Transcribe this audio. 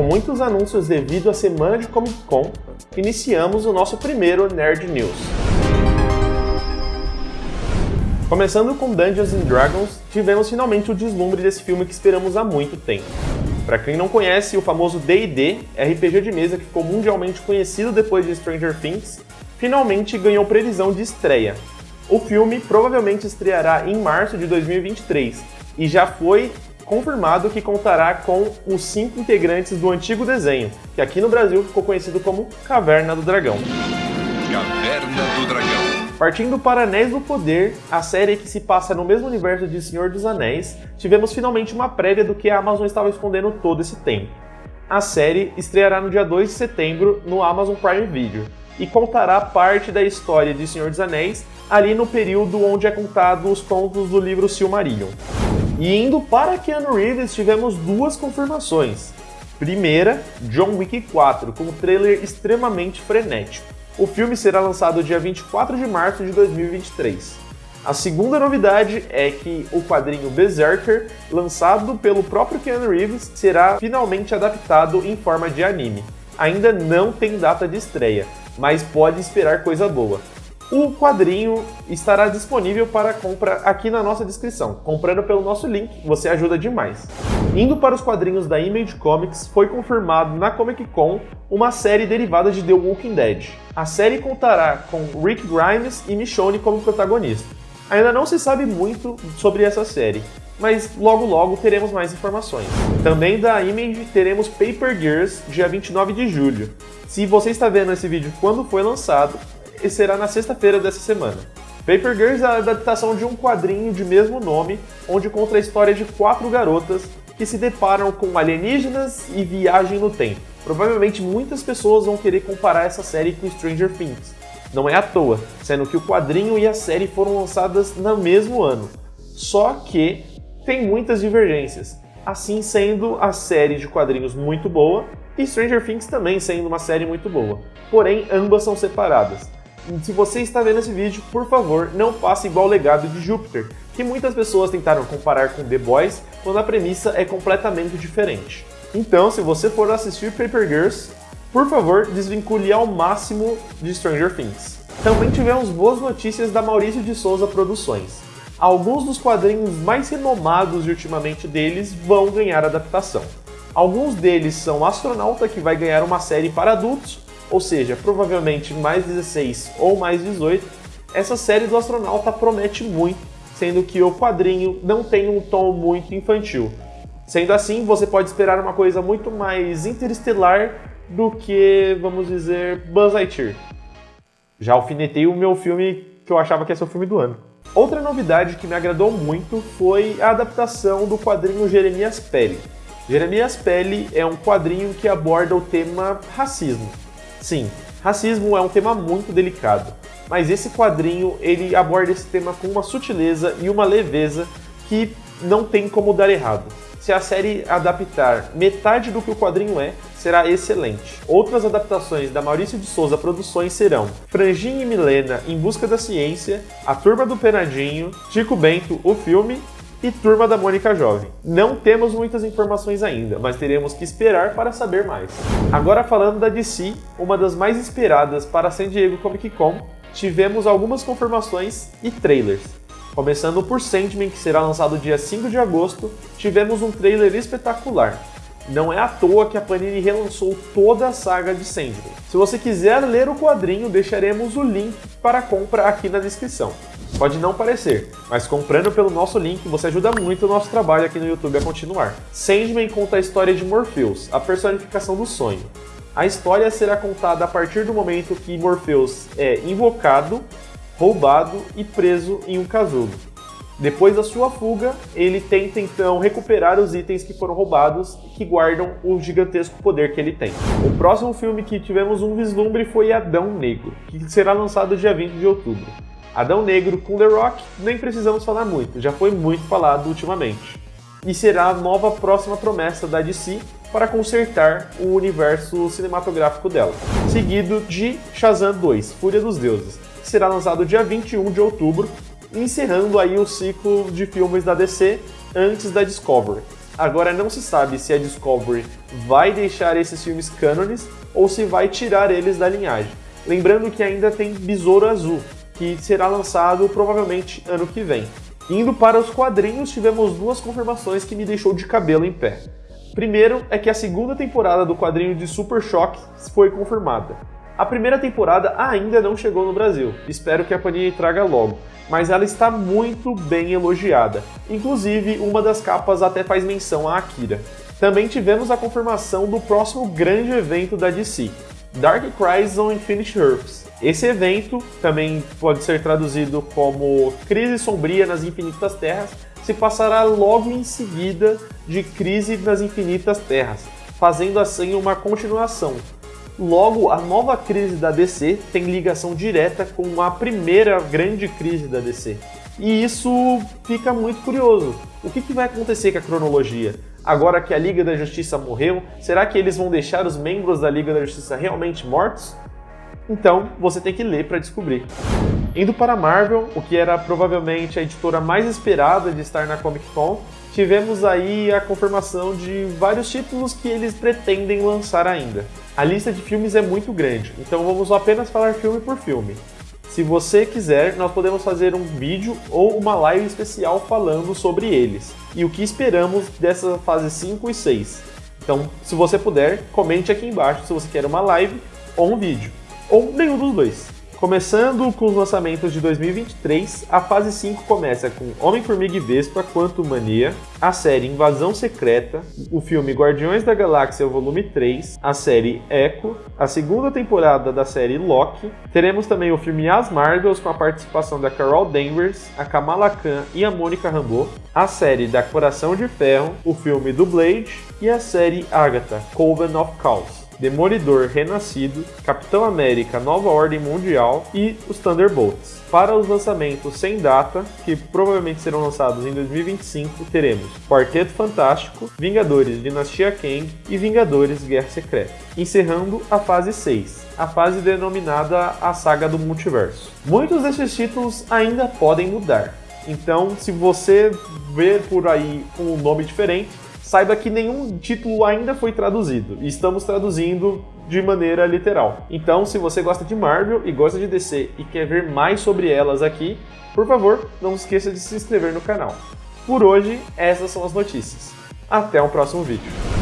Com muitos anúncios devido à semana de Comic Con, iniciamos o nosso primeiro Nerd News. Começando com Dungeons Dragons, tivemos finalmente o deslumbre desse filme que esperamos há muito tempo. Para quem não conhece, o famoso D&D, RPG de mesa que ficou mundialmente conhecido depois de Stranger Things, finalmente ganhou previsão de estreia. O filme provavelmente estreará em março de 2023 e já foi confirmado que contará com os cinco integrantes do antigo desenho, que aqui no Brasil ficou conhecido como Caverna do Dragão. Caverna do Dragão. Partindo para Anéis do Poder, a série que se passa no mesmo universo de Senhor dos Anéis, tivemos finalmente uma prévia do que a Amazon estava escondendo todo esse tempo. A série estreará no dia 2 de setembro no Amazon Prime Video e contará parte da história de Senhor dos Anéis ali no período onde é contado os contos do livro Silmarillion. E indo para Keanu Reeves, tivemos duas confirmações. Primeira, John Wick 4, com um trailer extremamente frenético. O filme será lançado dia 24 de março de 2023. A segunda novidade é que o quadrinho Berserker, lançado pelo próprio Keanu Reeves, será finalmente adaptado em forma de anime. Ainda não tem data de estreia, mas pode esperar coisa boa. O quadrinho estará disponível para compra aqui na nossa descrição. Comprando pelo nosso link, você ajuda demais. Indo para os quadrinhos da Image Comics, foi confirmado na Comic Con uma série derivada de The Walking Dead. A série contará com Rick Grimes e Michonne como protagonistas. Ainda não se sabe muito sobre essa série, mas logo logo teremos mais informações. Também da Image teremos Paper Girls, dia 29 de julho. Se você está vendo esse vídeo quando foi lançado, e será na sexta-feira dessa semana. Paper Girls é a adaptação de um quadrinho de mesmo nome, onde conta a história de quatro garotas que se deparam com alienígenas e viagem no tempo. Provavelmente muitas pessoas vão querer comparar essa série com Stranger Things. Não é à toa, sendo que o quadrinho e a série foram lançadas no mesmo ano. Só que tem muitas divergências, assim sendo a série de quadrinhos muito boa e Stranger Things também sendo uma série muito boa. Porém, ambas são separadas. Se você está vendo esse vídeo, por favor, não faça igual o legado de Júpiter, que muitas pessoas tentaram comparar com The Boys, quando a premissa é completamente diferente. Então, se você for assistir Paper Girls, por favor, desvincule ao máximo de Stranger Things. Também tivemos boas notícias da Maurício de Souza Produções. Alguns dos quadrinhos mais renomados ultimamente deles vão ganhar adaptação. Alguns deles são Astronauta, que vai ganhar uma série para adultos, ou seja, provavelmente mais 16 ou mais 18, essa série do astronauta promete muito, sendo que o quadrinho não tem um tom muito infantil. Sendo assim, você pode esperar uma coisa muito mais interestelar do que, vamos dizer, Buzz Lightyear. Já alfinetei o meu filme que eu achava que ia ser o filme do ano. Outra novidade que me agradou muito foi a adaptação do quadrinho Jeremias Pele. Jeremias Pele é um quadrinho que aborda o tema racismo. Sim, racismo é um tema muito delicado, mas esse quadrinho ele aborda esse tema com uma sutileza e uma leveza que não tem como dar errado. Se a série adaptar metade do que o quadrinho é, será excelente. Outras adaptações da Maurício de Souza Produções serão Franjinha e Milena em Busca da Ciência, A Turma do Penadinho, Chico Bento, o filme e Turma da Mônica Jovem. Não temos muitas informações ainda, mas teremos que esperar para saber mais. Agora falando da DC, uma das mais esperadas para San Diego Comic Con, tivemos algumas confirmações e trailers. Começando por Sandman, que será lançado dia 5 de agosto, tivemos um trailer espetacular. Não é à toa que a Panini relançou toda a saga de Sandman. Se você quiser ler o quadrinho, deixaremos o link para compra aqui na descrição. Pode não parecer, mas comprando pelo nosso link você ajuda muito o nosso trabalho aqui no YouTube a continuar. Sandman conta a história de Morpheus, a personificação do sonho. A história será contada a partir do momento que Morpheus é invocado, roubado e preso em um casulo. Depois da sua fuga, ele tenta então recuperar os itens que foram roubados e que guardam o gigantesco poder que ele tem. O próximo filme que tivemos um vislumbre foi Adão Negro, que será lançado dia 20 de outubro. Adão Negro com The Rock, nem precisamos falar muito, já foi muito falado ultimamente. E será a nova próxima promessa da DC para consertar o universo cinematográfico dela. Seguido de Shazam 2, Fúria dos Deuses, que será lançado dia 21 de outubro, encerrando aí o ciclo de filmes da DC antes da Discovery. Agora não se sabe se a Discovery vai deixar esses filmes cânones ou se vai tirar eles da linhagem. Lembrando que ainda tem Besouro Azul, que será lançado provavelmente ano que vem. Indo para os quadrinhos, tivemos duas confirmações que me deixou de cabelo em pé. Primeiro é que a segunda temporada do quadrinho de Super Shock foi confirmada. A primeira temporada ainda não chegou no Brasil, espero que a Panini traga logo, mas ela está muito bem elogiada. Inclusive, uma das capas até faz menção a Akira. Também tivemos a confirmação do próximo grande evento da DC, Dark Crisis on Infinite Earths. Esse evento também pode ser traduzido como Crise Sombria nas Infinitas Terras, se passará logo em seguida de Crise nas Infinitas Terras, fazendo assim uma continuação, Logo, a nova crise da DC tem ligação direta com a primeira grande crise da DC. E isso fica muito curioso. O que, que vai acontecer com a cronologia? Agora que a Liga da Justiça morreu, será que eles vão deixar os membros da Liga da Justiça realmente mortos? Então, você tem que ler para descobrir. Indo para Marvel, o que era provavelmente a editora mais esperada de estar na Comic Con, tivemos aí a confirmação de vários títulos que eles pretendem lançar ainda. A lista de filmes é muito grande, então vamos apenas falar filme por filme. Se você quiser, nós podemos fazer um vídeo ou uma live especial falando sobre eles e o que esperamos dessa fase 5 e 6. Então, se você puder, comente aqui embaixo se você quer uma live ou um vídeo, ou nenhum dos dois. Começando com os lançamentos de 2023, a fase 5 começa com Homem-Formiga e Vespa Quanto Mania, a série Invasão Secreta, o filme Guardiões da Galáxia Volume 3, a série Echo, a segunda temporada da série Loki, teremos também o filme As Marvels com a participação da Carol Danvers, a Kamala Khan e a Mônica Rambeau, a série da Coração de Ferro, o filme do Blade e a série Agatha, Coven of Chaos. Demolidor Renascido, Capitão América Nova Ordem Mundial e os Thunderbolts. Para os lançamentos sem data, que provavelmente serão lançados em 2025, teremos Quarteto Fantástico, Vingadores Dinastia Kang e Vingadores Guerra Secreta. Encerrando a fase 6, a fase denominada a Saga do Multiverso. Muitos desses títulos ainda podem mudar, então se você ver por aí um nome diferente, saiba que nenhum título ainda foi traduzido e estamos traduzindo de maneira literal. Então, se você gosta de Marvel e gosta de DC e quer ver mais sobre elas aqui, por favor, não esqueça de se inscrever no canal. Por hoje, essas são as notícias. Até o próximo vídeo.